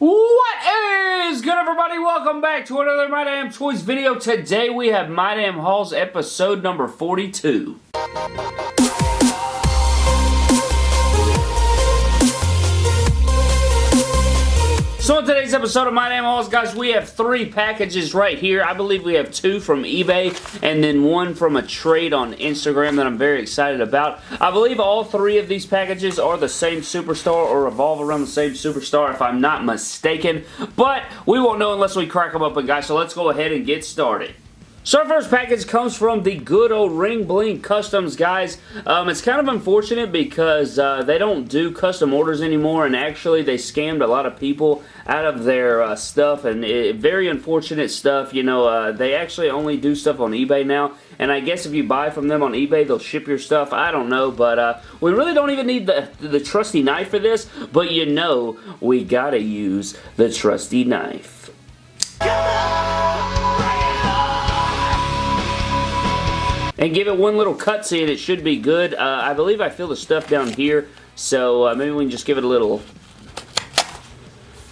What is good everybody? Welcome back to another My Damn Toys video. Today we have My Damn Hauls episode number 42. So in today's episode of My Damn Hauls, guys, we have three packages right here. I believe we have two from eBay and then one from a trade on Instagram that I'm very excited about. I believe all three of these packages are the same superstar or revolve around the same superstar if I'm not mistaken, but we won't know unless we crack them open, guys, so let's go ahead and get started. So first package comes from the good old Ring Bling Customs, guys. Um, it's kind of unfortunate because uh, they don't do custom orders anymore, and actually they scammed a lot of people out of their uh, stuff, and it, very unfortunate stuff. You know, uh, they actually only do stuff on eBay now, and I guess if you buy from them on eBay, they'll ship your stuff. I don't know, but uh, we really don't even need the, the trusty knife for this, but you know we gotta use the trusty knife. And give it one little cutscene. It should be good. Uh, I believe I feel the stuff down here, so uh, maybe we can just give it a little,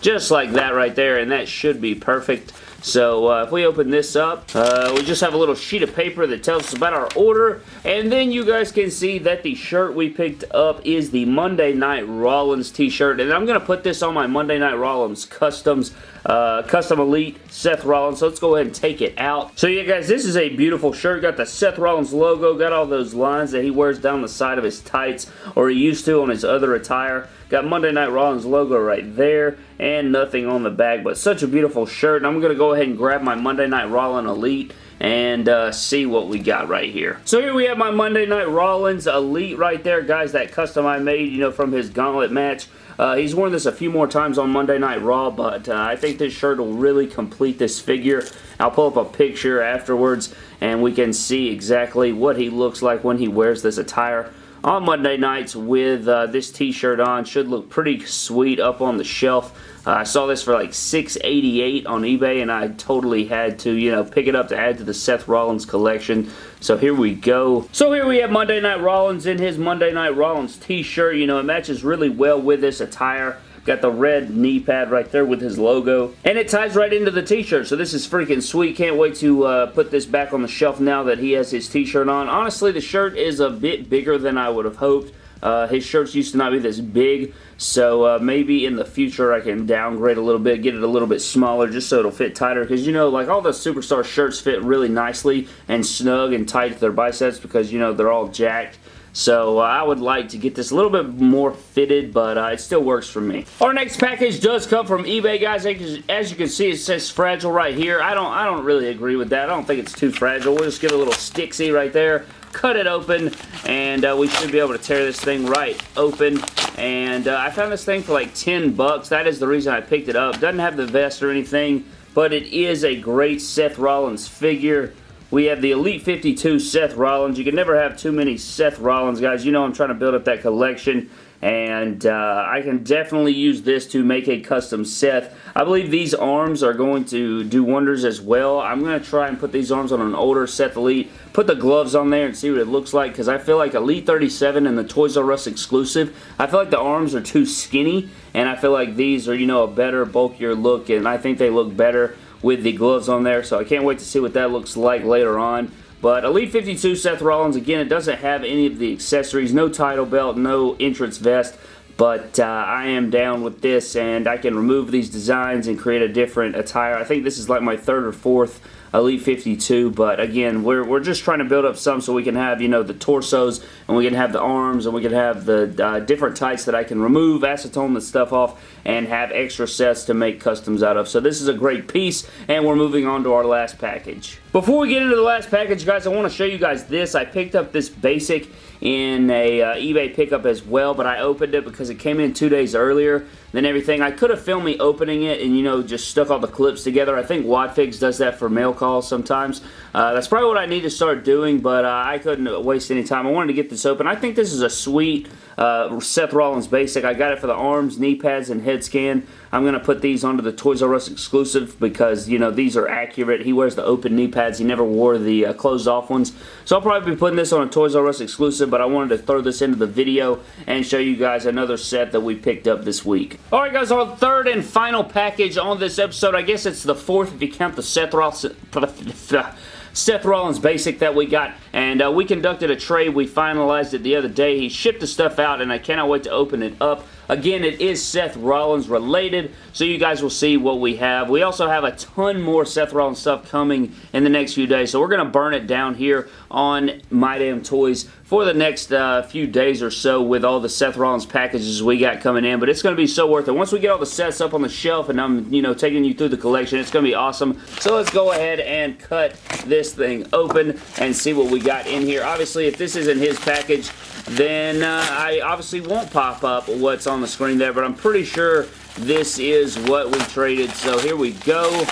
just like that right there, and that should be perfect. So uh, if we open this up, uh, we just have a little sheet of paper that tells us about our order. And then you guys can see that the shirt we picked up is the Monday Night Rollins t-shirt. And I'm going to put this on my Monday Night Rollins Customs uh, Custom Elite Seth Rollins. So let's go ahead and take it out. So yeah guys, this is a beautiful shirt. Got the Seth Rollins logo. Got all those lines that he wears down the side of his tights or he used to on his other attire. Got Monday Night Rollins logo right there and nothing on the back. But such a beautiful shirt. And I'm going to go ahead and grab my Monday Night Rollins Elite and uh, see what we got right here. So here we have my Monday Night Rollins Elite right there, guys, that custom I made, you know, from his gauntlet match. Uh, he's worn this a few more times on Monday Night Raw, but uh, I think this shirt will really complete this figure. I'll pull up a picture afterwards, and we can see exactly what he looks like when he wears this attire on Monday nights with uh, this t-shirt on. Should look pretty sweet up on the shelf. Uh, I saw this for like $6.88 on eBay and I totally had to, you know, pick it up to add to the Seth Rollins collection. So here we go. So here we have Monday Night Rollins in his Monday Night Rollins t-shirt. You know, it matches really well with this attire. Got the red knee pad right there with his logo. And it ties right into the t-shirt, so this is freaking sweet. Can't wait to uh, put this back on the shelf now that he has his t-shirt on. Honestly, the shirt is a bit bigger than I would have hoped. Uh, his shirts used to not be this big, so uh, maybe in the future I can downgrade a little bit, get it a little bit smaller just so it'll fit tighter. Because, you know, like all the Superstar shirts fit really nicely and snug and tight to their biceps because, you know, they're all jacked. So uh, I would like to get this a little bit more fitted, but uh, it still works for me. Our next package does come from eBay, guys. As you can see, it says fragile right here. I don't, I don't really agree with that. I don't think it's too fragile. We'll just get a little Stixie right there cut it open and uh, we should be able to tear this thing right open and uh, I found this thing for like 10 bucks that is the reason I picked it up doesn't have the vest or anything but it is a great Seth Rollins figure we have the Elite 52 Seth Rollins. You can never have too many Seth Rollins, guys. You know I'm trying to build up that collection and uh, I can definitely use this to make a custom Seth. I believe these arms are going to do wonders as well. I'm going to try and put these arms on an older Seth Elite, put the gloves on there and see what it looks like because I feel like Elite 37 and the Toys R Us exclusive, I feel like the arms are too skinny and I feel like these are, you know, a better, bulkier look and I think they look better with the gloves on there so I can't wait to see what that looks like later on. But Elite 52 Seth Rollins, again, it doesn't have any of the accessories, no title belt, no entrance vest, but uh, I am down with this and I can remove these designs and create a different attire. I think this is like my third or fourth Elite 52, but again, we're, we're just trying to build up some so we can have, you know, the torsos, and we can have the arms, and we can have the uh, different tights that I can remove, acetone the stuff off, and have extra sets to make customs out of. So this is a great piece, and we're moving on to our last package. Before we get into the last package, guys, I want to show you guys this. I picked up this basic in a uh, eBay pickup as well, but I opened it because it came in two days earlier than everything. I could have filmed me opening it and, you know, just stuck all the clips together. I think Wadfigs does that for mail calls sometimes. Uh, that's probably what I need to start doing, but uh, I couldn't waste any time. I wanted to get this open. I think this is a sweet uh, Seth Rollins Basic. I got it for the arms, knee pads, and head scan. I'm going to put these onto the Toys R Us exclusive because, you know, these are accurate. He wears the open knee pads. He never wore the uh, closed off ones. So I'll probably be putting this on a Toys R Us exclusive, but I wanted to throw this into the video and show you guys another set that we picked up this week. Alright guys, our third and final package on this episode. I guess it's the fourth if you count the Seth Rollins... Seth Rollins basic that we got, and uh, we conducted a trade. We finalized it the other day. He shipped the stuff out, and I cannot wait to open it up. Again, it is Seth Rollins related, so you guys will see what we have. We also have a ton more Seth Rollins stuff coming in the next few days, so we're going to burn it down here on My Damn Toys for the next uh, few days or so with all the Seth Rollins packages we got coming in, but it's going to be so worth it. Once we get all the sets up on the shelf and I'm, you know, taking you through the collection, it's going to be awesome. So let's go ahead and cut this thing open and see what we got in here. Obviously, if this isn't his package, then uh, I obviously won't pop up what's on the screen there, but I'm pretty sure this is what we traded. So here we go.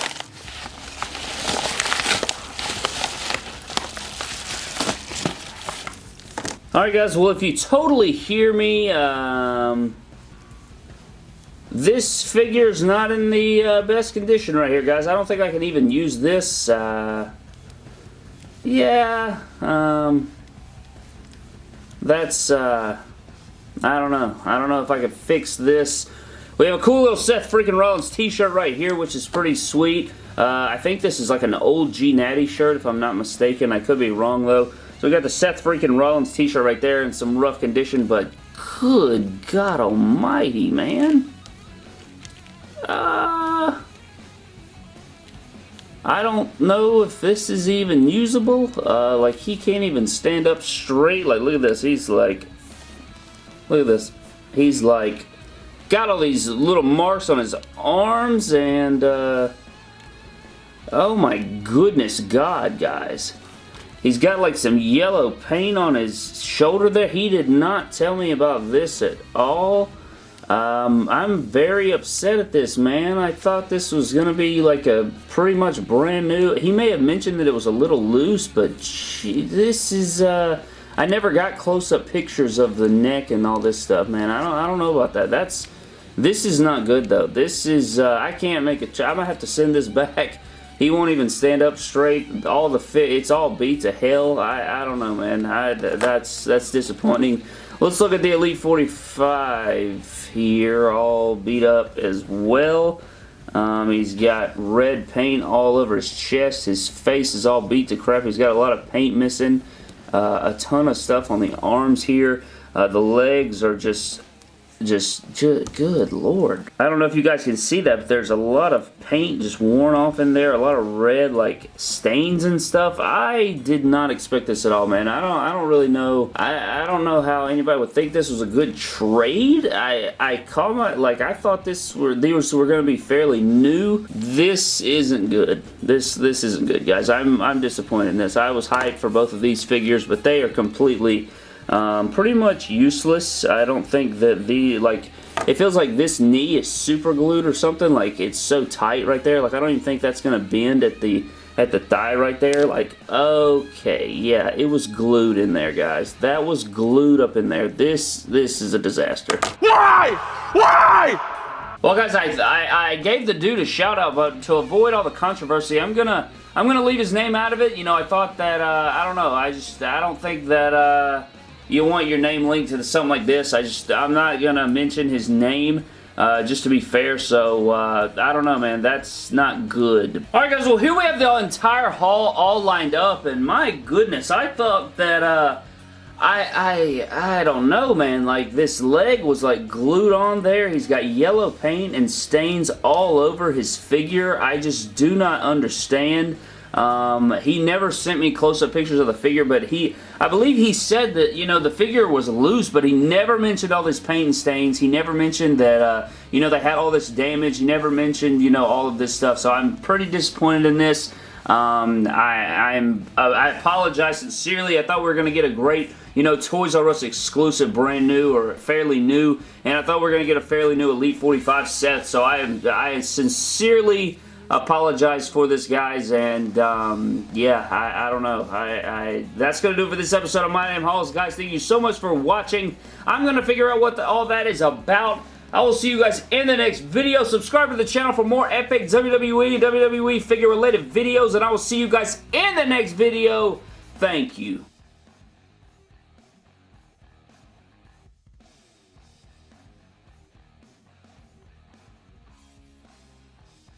Alright guys, well if you totally hear me, um, this is not in the uh, best condition right here guys. I don't think I can even use this. Uh, yeah, um, that's, uh, I don't know. I don't know if I could fix this. We have a cool little Seth freaking Rollins t-shirt right here, which is pretty sweet. Uh, I think this is like an old G Natty shirt, if I'm not mistaken. I could be wrong, though. We got the Seth freaking Rollins t-shirt right there in some rough condition, but good God almighty, man. Uh, I don't know if this is even usable. Uh, like, he can't even stand up straight. Like, look at this. He's like... Look at this. He's like... Got all these little marks on his arms and... Uh, oh my goodness God, guys. He's got like some yellow paint on his shoulder there. He did not tell me about this at all. Um, I'm very upset at this, man. I thought this was going to be like a pretty much brand new. He may have mentioned that it was a little loose, but gee, this is, uh, I never got close-up pictures of the neck and all this stuff, man. I don't, I don't know about that. That's, this is not good, though. This is, uh, I can't make it, I'm going to have to send this back. He won't even stand up straight. All the fit, it's all beat to hell. I, I don't know, man. I, that's, that's disappointing. Let's look at the Elite 45 here, all beat up as well. Um, he's got red paint all over his chest. His face is all beat to crap. He's got a lot of paint missing. Uh, a ton of stuff on the arms here. Uh, the legs are just just, just, good lord. I don't know if you guys can see that, but there's a lot of paint just worn off in there, a lot of red like stains and stuff. I did not expect this at all, man. I don't I don't really know. I, I don't know how anybody would think this was a good trade. I I call my like I thought this were these were going to be fairly new. This isn't good. This this isn't good, guys. I'm I'm disappointed in this. I was hyped for both of these figures, but they are completely um, pretty much useless. I don't think that the, like, it feels like this knee is super glued or something. Like, it's so tight right there. Like, I don't even think that's going to bend at the, at the thigh right there. Like, okay, yeah, it was glued in there, guys. That was glued up in there. This, this is a disaster. Why? Why? Well, guys, I, I, I, gave the dude a shout out, but to avoid all the controversy, I'm gonna I'm gonna leave his name out of it. You know, I thought that uh, I don't know. I just I don't think that uh, you want your name linked to something like this. I just, I'm not going to mention his name. Uh, just to be fair, so uh, I don't know, man. That's not good. Alright, guys, well, here we have the entire haul all lined up, and my goodness, I thought that, uh, I, I, I don't know, man. Like, this leg was, like, glued on there. He's got yellow paint and stains all over his figure. I just do not understand. Um, he never sent me close-up pictures of the figure, but he, I believe he said that, you know, the figure was loose, but he never mentioned all this paint stains. He never mentioned that, uh, you know, they had all this damage. He never mentioned, you know, all of this stuff. So I'm pretty disappointed in this. Um, I, I'm, uh, I apologize sincerely. I thought we were going to get a great, you know, Toys R Us exclusive brand new or fairly new, and I thought we were going to get a fairly new Elite 45 set, so I, I sincerely apologize for this, guys, and um, yeah, I, I, don't know. I, I That's going to do for this episode of My Damn Hauls. Guys, thank you so much for watching. I'm going to figure out what the, all that is about. I will see you guys in the next video. Subscribe to the channel for more epic WWE WWE figure related videos, and I will see you guys in the next video. Thank you.